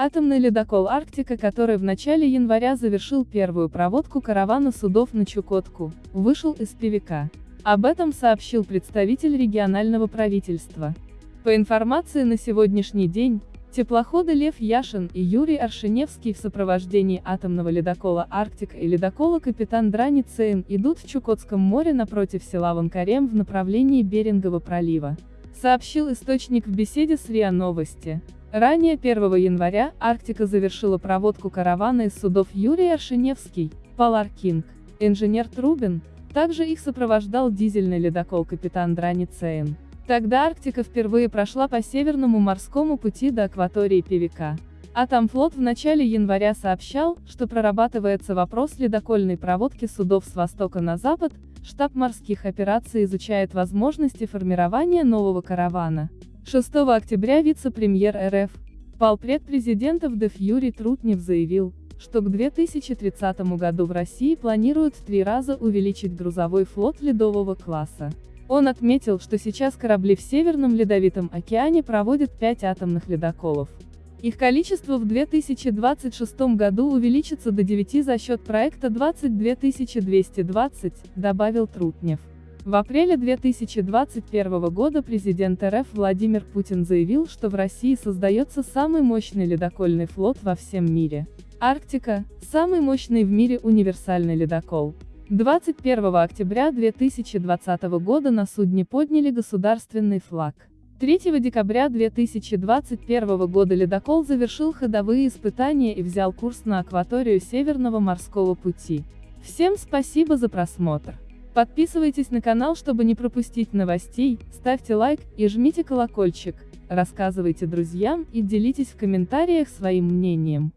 Атомный ледокол «Арктика», который в начале января завершил первую проводку каравана судов на Чукотку, вышел из Певека. Об этом сообщил представитель регионального правительства. По информации на сегодняшний день, теплоходы Лев Яшин и Юрий Аршиневский в сопровождении атомного ледокола «Арктика» и ледокола «Капитан Драни Цейн» идут в Чукотском море напротив села Ванкарем в направлении Берингового пролива. Сообщил источник в беседе с РИА Новости. Ранее 1 января «Арктика» завершила проводку каравана из судов Юрий Аршиневский, Палар Кинг, инженер Трубин, также их сопровождал дизельный ледокол «Капитан Драни Цейн». Тогда Арктика впервые прошла по Северному морскому пути до акватории Певека. Атомфлот в начале января сообщал, что прорабатывается вопрос ледокольной проводки судов с востока на запад, штаб морских операций изучает возможности формирования нового каравана. 6 октября вице-премьер РФ, полпред президента ВДФ Юрий Трутнев заявил, что к 2030 году в России планируют в три раза увеличить грузовой флот ледового класса. Он отметил, что сейчас корабли в Северном Ледовитом океане проводят пять атомных ледоколов. Их количество в 2026 году увеличится до 9 за счет проекта 22220, добавил Трутнев. В апреле 2021 года президент РФ Владимир Путин заявил, что в России создается самый мощный ледокольный флот во всем мире. Арктика – самый мощный в мире универсальный ледокол. 21 октября 2020 года на судне подняли государственный флаг. 3 декабря 2021 года ледокол завершил ходовые испытания и взял курс на акваторию Северного морского пути. Всем спасибо за просмотр. Подписывайтесь на канал, чтобы не пропустить новостей, ставьте лайк и жмите колокольчик, рассказывайте друзьям и делитесь в комментариях своим мнением.